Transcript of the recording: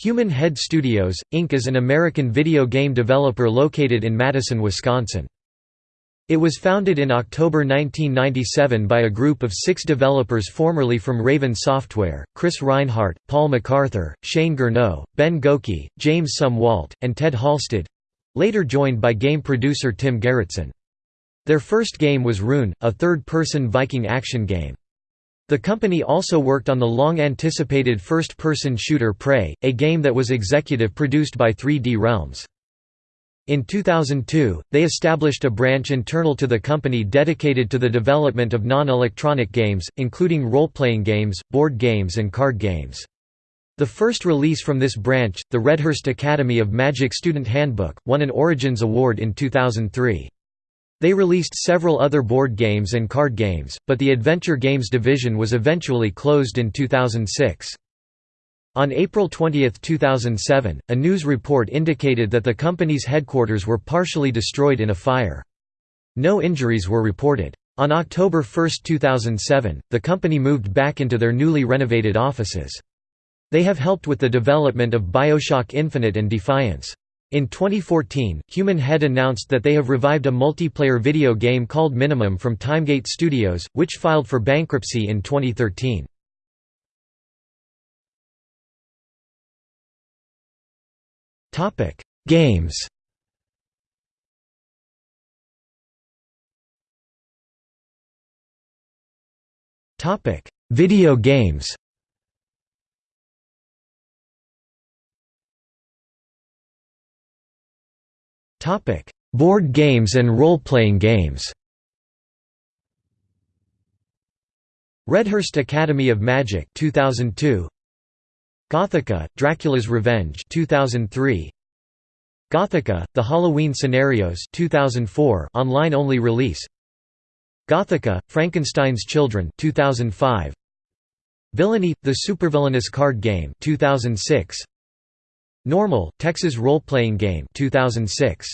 Human Head Studios, Inc. is an American video game developer located in Madison, Wisconsin. It was founded in October 1997 by a group of six developers formerly from Raven Software, Chris Rhinehart, Paul MacArthur, Shane Gurno, Ben Gokey, James Sumwalt, and Ted Halsted—later joined by game producer Tim Gerritsen. Their first game was Rune, a third-person Viking action game. The company also worked on the long-anticipated first-person shooter Prey, a game that was executive produced by 3D Realms. In 2002, they established a branch internal to the company dedicated to the development of non-electronic games, including role-playing games, board games and card games. The first release from this branch, the Redhurst Academy of Magic Student Handbook, won an Origins Award in 2003. They released several other board games and card games, but the adventure games division was eventually closed in 2006. On April 20, 2007, a news report indicated that the company's headquarters were partially destroyed in a fire. No injuries were reported. On October 1, 2007, the company moved back into their newly renovated offices. They have helped with the development of Bioshock Infinite and Defiance. In 2014, Human Head announced that they have revived a multiplayer video game called Minimum from Timegate Studios, which filed for bankruptcy in 2013. Games Video games Board games and role-playing games. Redhurst Academy of Magic 2002. Gothika: Dracula's Revenge 2003. Gothika: The Halloween Scenarios 2004 online-only release. Gothika: Frankenstein's Children 2005. Villainy: The Supervillainous Card Game 2006. Normal, Texas Role-Playing Game 2006.